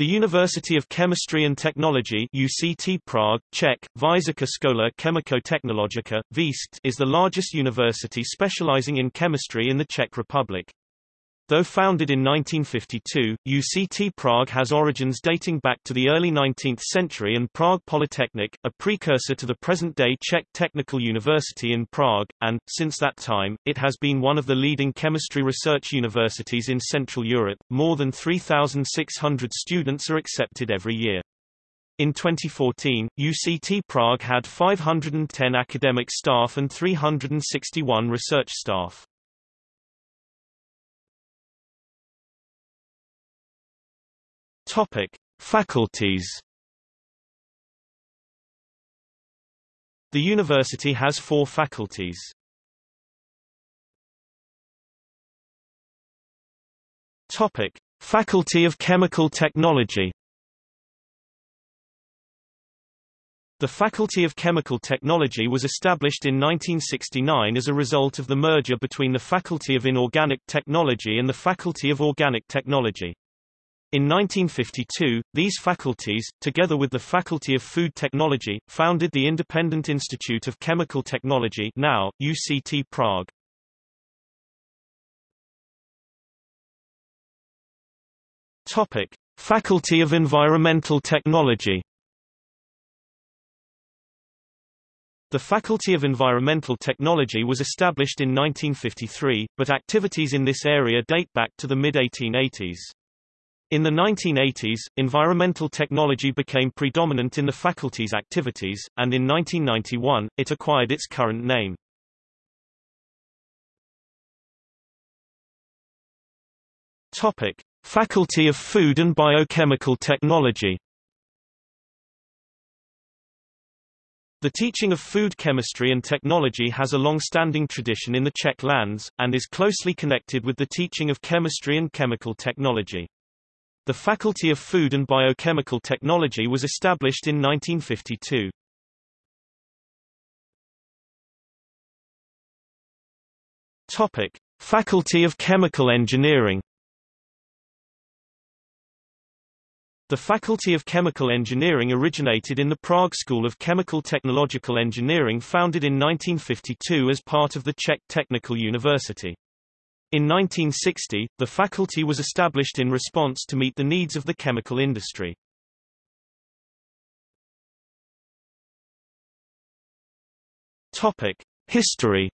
The University of Chemistry and Technology UCT Prague, Czech, Vysoká škola chemicko-technologická, is the largest university specializing in chemistry in the Czech Republic. Though founded in 1952, UCT Prague has origins dating back to the early 19th century and Prague Polytechnic, a precursor to the present-day Czech Technical University in Prague, and, since that time, it has been one of the leading chemistry research universities in Central Europe. More than 3,600 students are accepted every year. In 2014, UCT Prague had 510 academic staff and 361 research staff. Topic: Faculties. The university has four faculties. Topic: Faculty of Chemical Technology. The Faculty of Chemical Technology was established in 1969 as a result of the merger between the Faculty of Inorganic Technology and the Faculty of Organic Technology. In 1952, these faculties, together with the Faculty of Food Technology, founded the Independent Institute of Chemical Technology now, UCT Prague. Topic. Faculty of Environmental Technology The Faculty of Environmental Technology was established in 1953, but activities in this area date back to the mid-1880s. In the 1980s, environmental technology became predominant in the faculty's activities, and in 1991, it acquired its current name. Topic: Faculty of Food and Biochemical Technology. The teaching of food chemistry and technology has a long-standing tradition in the Czech lands, and is closely connected with the teaching of chemistry and chemical technology. The Faculty of Food and Biochemical Technology was established in 1952. Topic: Faculty of Chemical Engineering. The Faculty of Chemical Engineering originated in the Prague School of Chemical Technological Engineering founded in 1952 as part of the Czech Technical University. In 1960, the faculty was established in response to meet the needs of the chemical industry. Topic: History.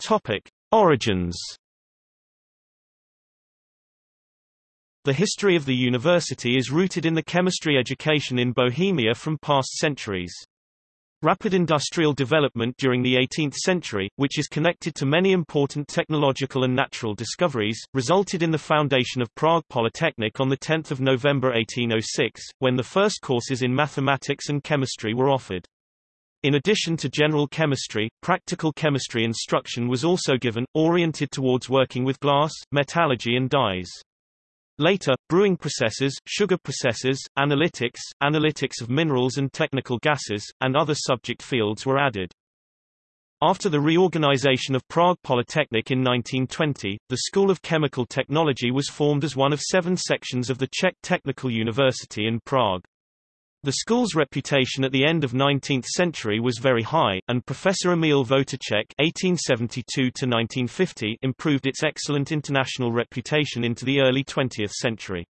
Topic: Origins. The history of the university is rooted in the chemistry education in Bohemia from past centuries. Rapid industrial development during the 18th century, which is connected to many important technological and natural discoveries, resulted in the foundation of Prague Polytechnic on 10 November 1806, when the first courses in mathematics and chemistry were offered. In addition to general chemistry, practical chemistry instruction was also given, oriented towards working with glass, metallurgy and dyes. Later, brewing processes, sugar processes, analytics, analytics of minerals and technical gases, and other subject fields were added. After the reorganization of Prague Polytechnic in 1920, the School of Chemical Technology was formed as one of seven sections of the Czech Technical University in Prague. The school's reputation at the end of 19th century was very high, and Professor Emil Votoček (1872–1950) improved its excellent international reputation into the early 20th century.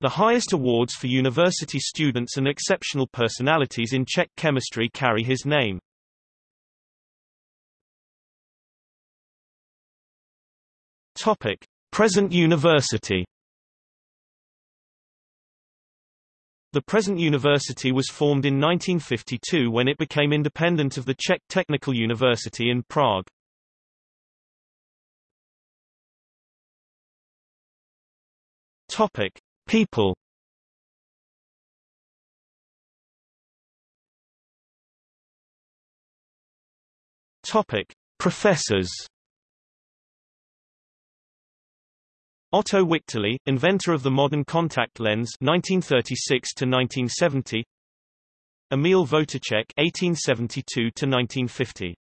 The highest awards for university students and exceptional personalities in Czech chemistry carry his name. Topic: Present university. The present university was formed in 1952 when it became independent of the Czech Technical University in Prague. Topic: People. Topic: Professors. Otto Wichterle, inventor of the modern contact lens 1936 to 1970. Emil Votoček 1872 to 1950.